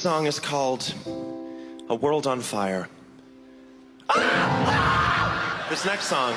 song is called A World on Fire. This next song